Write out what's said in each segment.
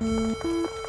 Música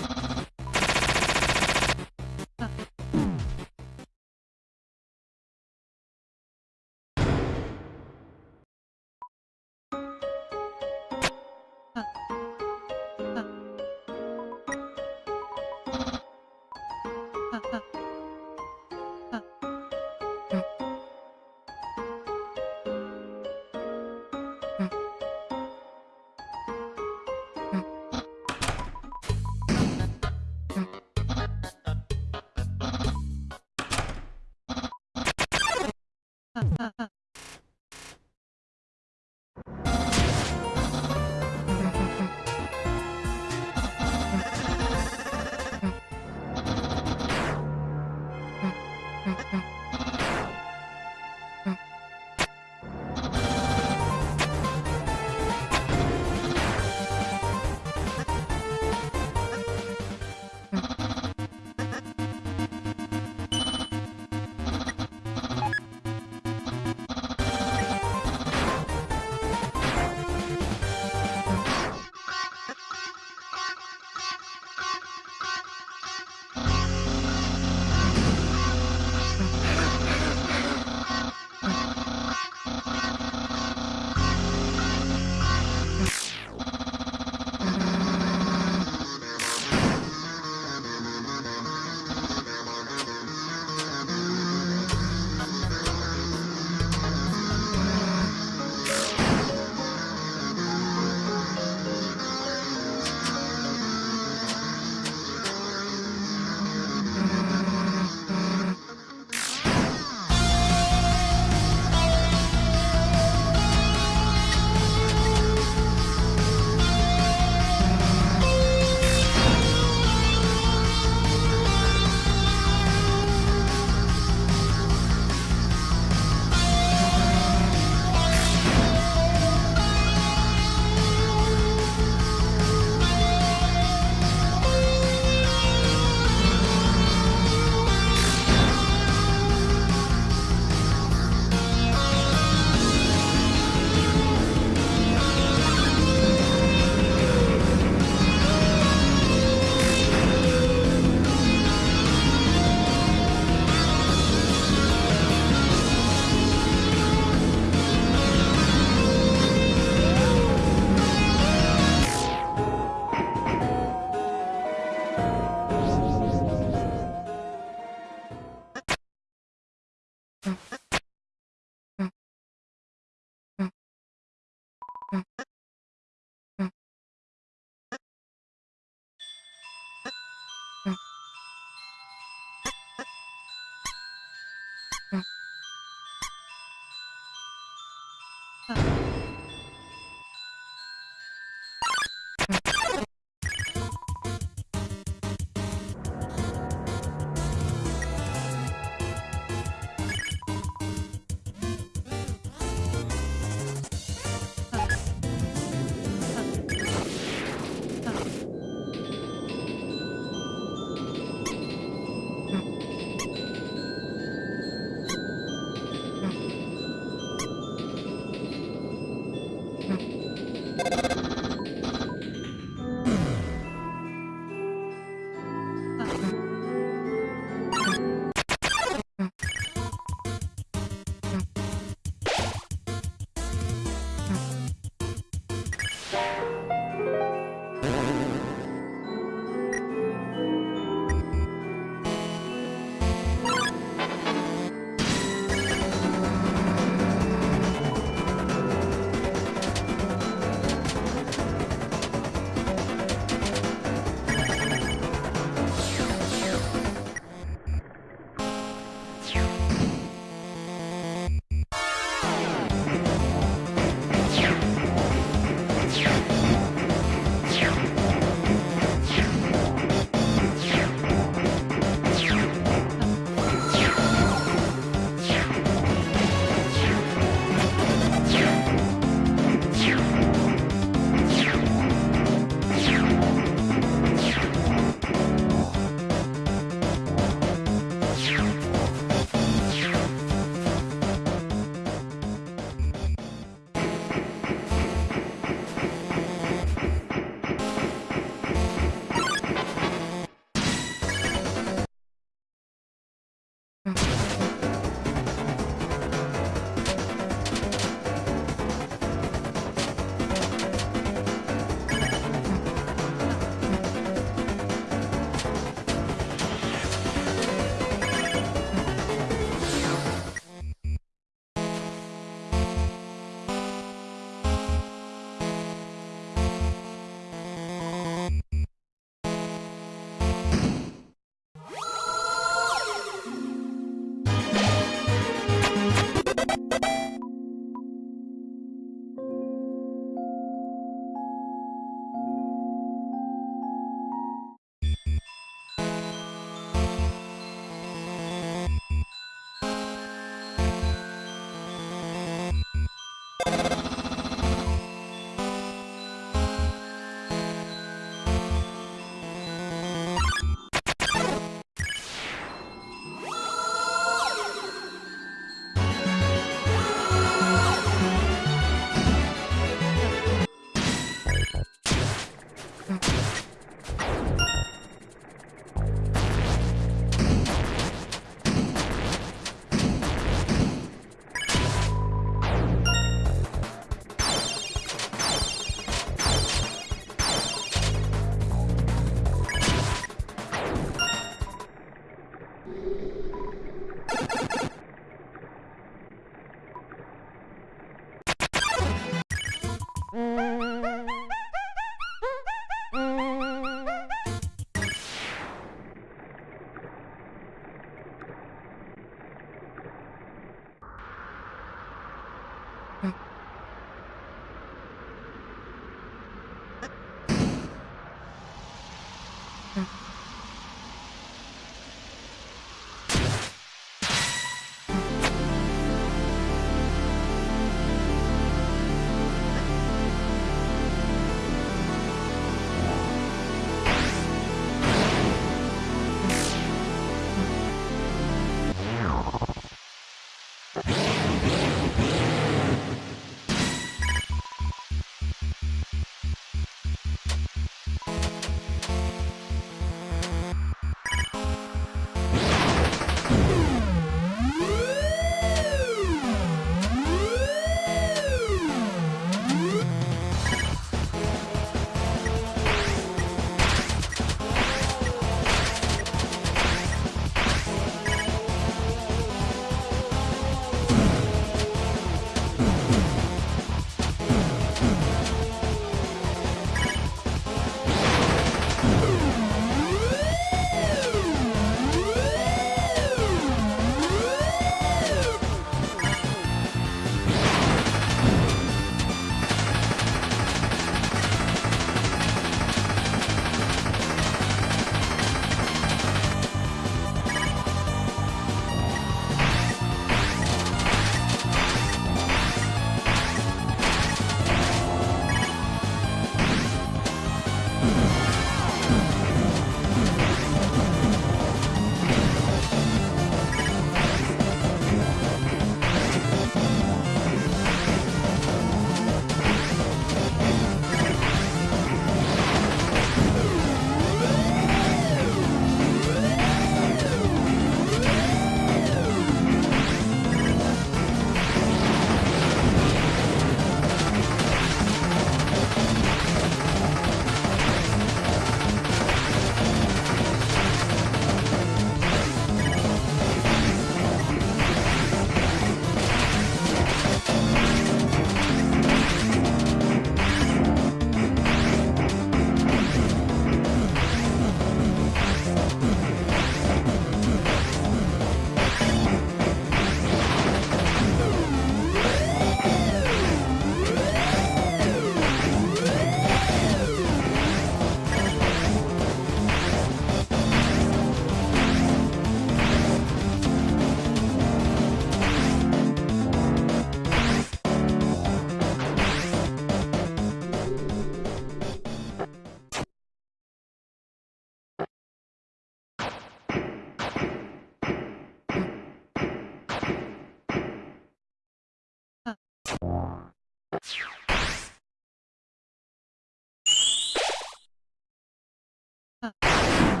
あ。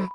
うん。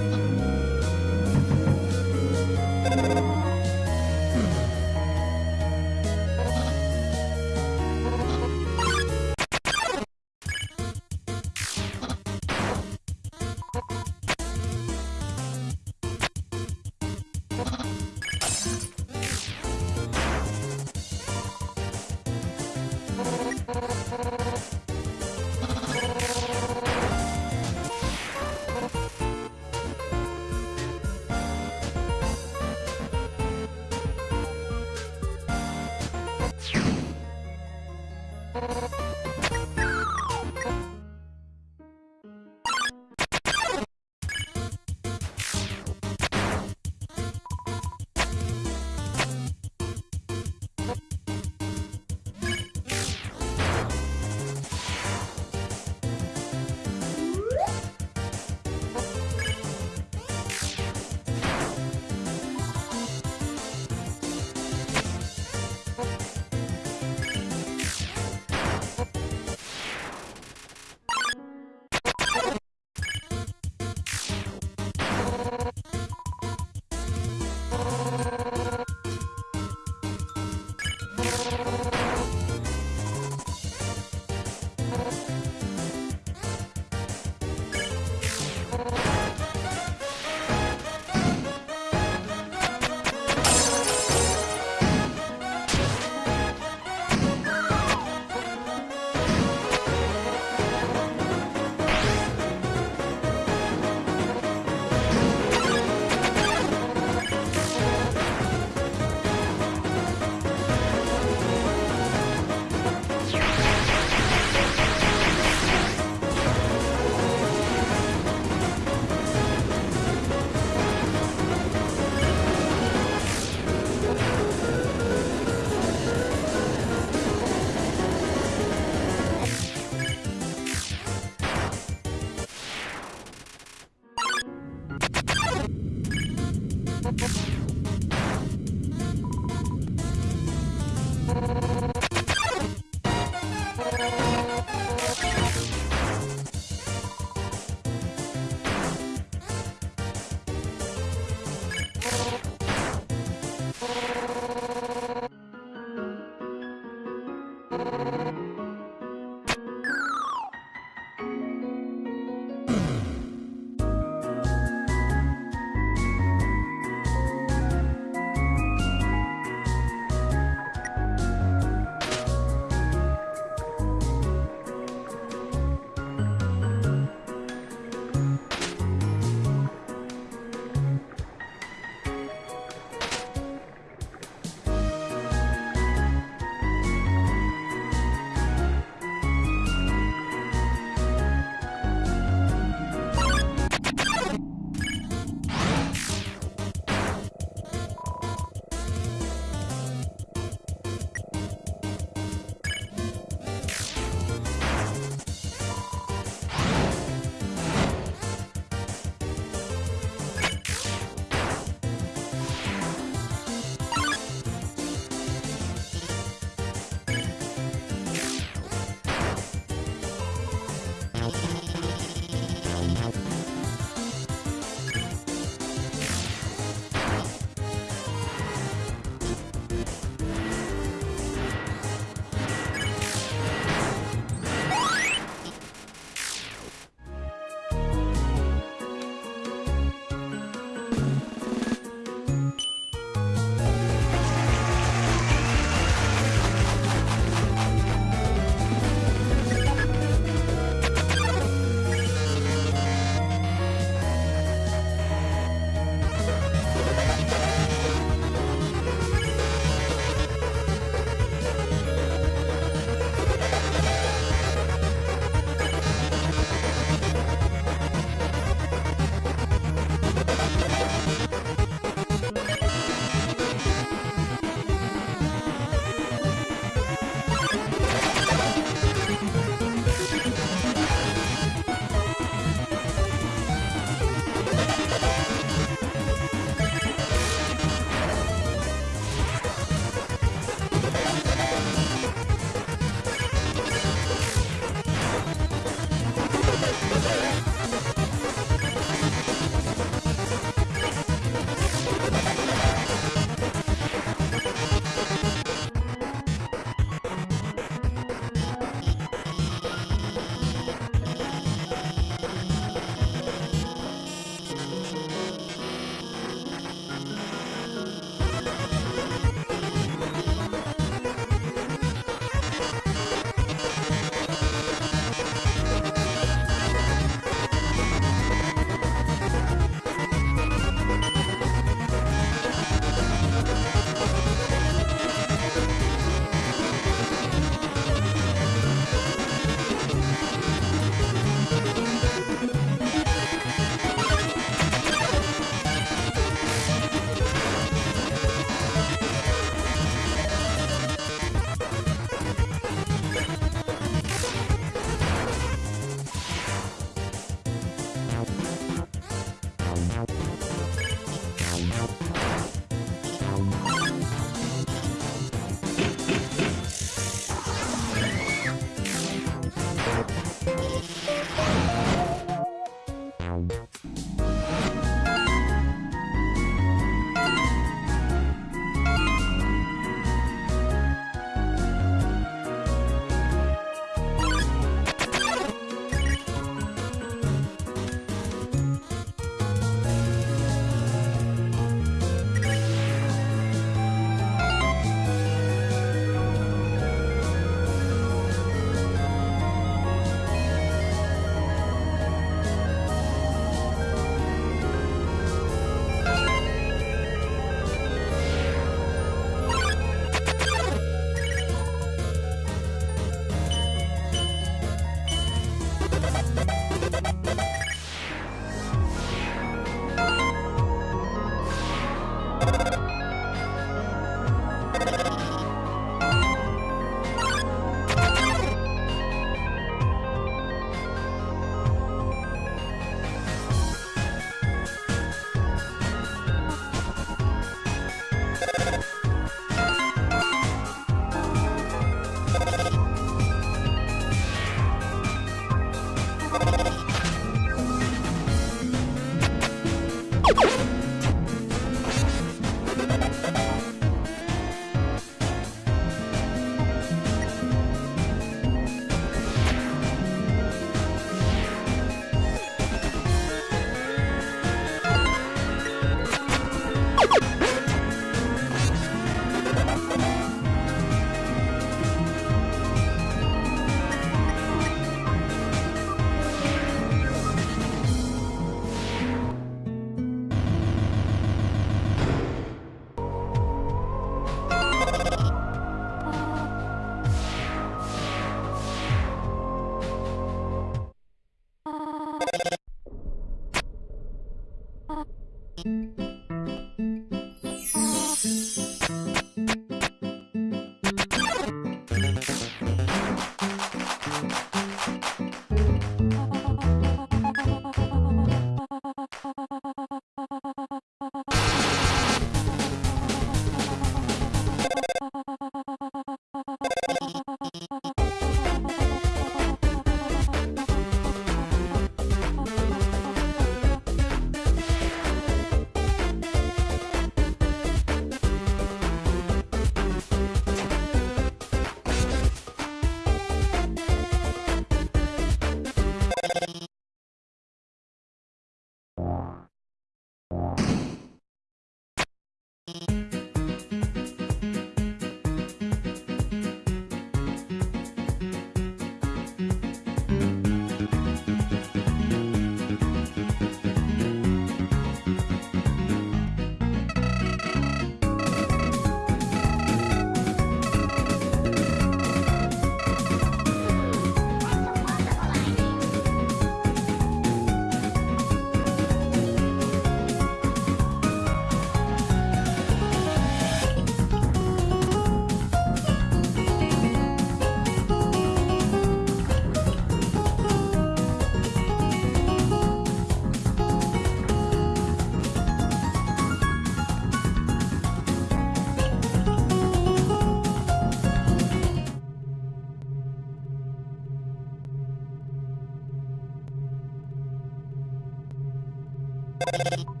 you